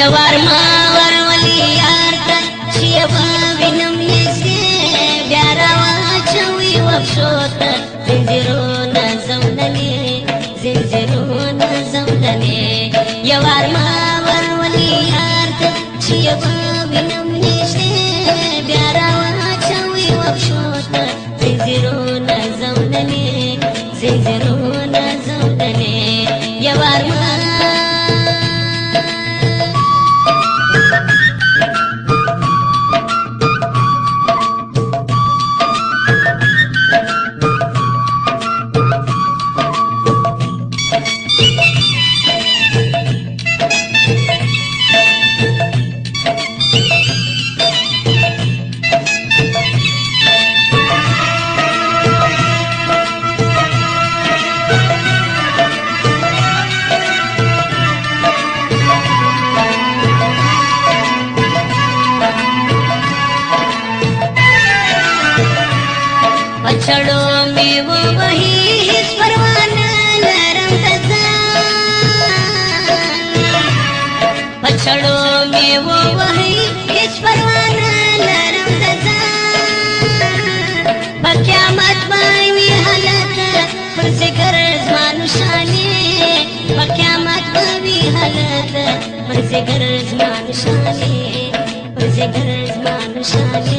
یوار ما ور ولی یار ته چې په وینم نسې بیا را واچوي وښو ته زنجیرو نه زمدلې زنجیرو نه زمدلې یوار ما अछडो वो वही स्पर्वान नरम तसा अछडो वो वही स्पर्वान नरम तसा हालत पुरसे गरज मानुषाने हालत गरज गरज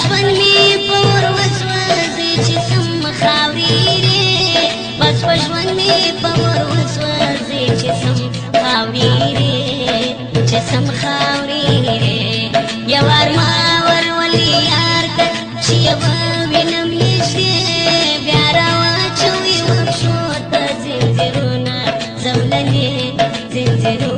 ژوند می پور وسوځي چې سم خاوري بس ژوند می پور وسوځي چې سم خاوري چې سم خاوري یو ارمان ور ولي یار چې یو وینم یې شي بیا را وچوي وښو ته زنجیرونه زولنې زنجیرونه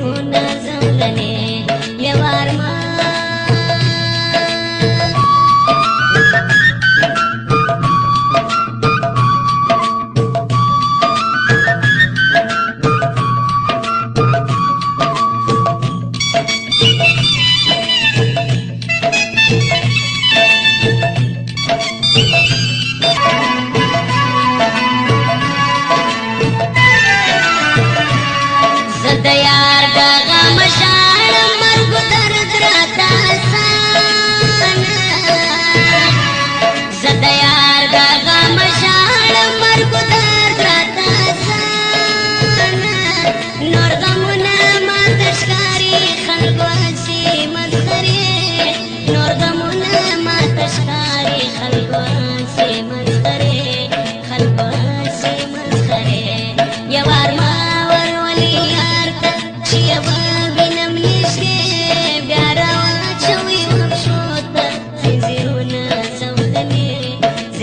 Thank you.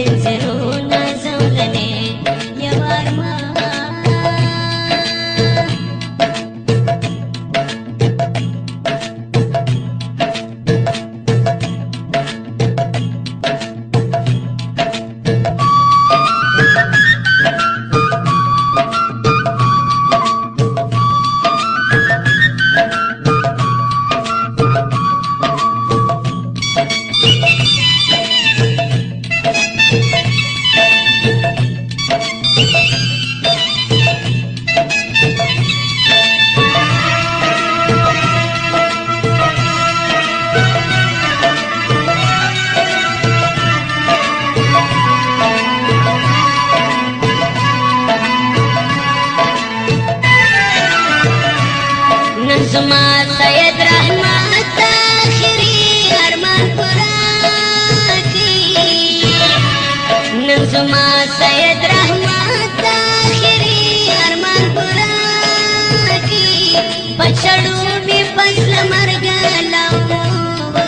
दिल से रो Some. پچړو می پسل مرګ لاو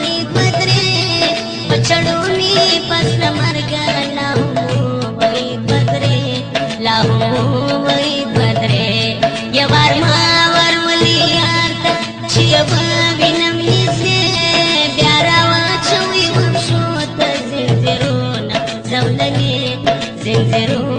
وې پدرې پچړو می پسل مرګ لاو وې پدرې لاو وې پدرې یوار ما ور ولي یار ته چې ما وینم یې بیا را واچوي وښو ته زنجیرونه زولنې زنجیرونه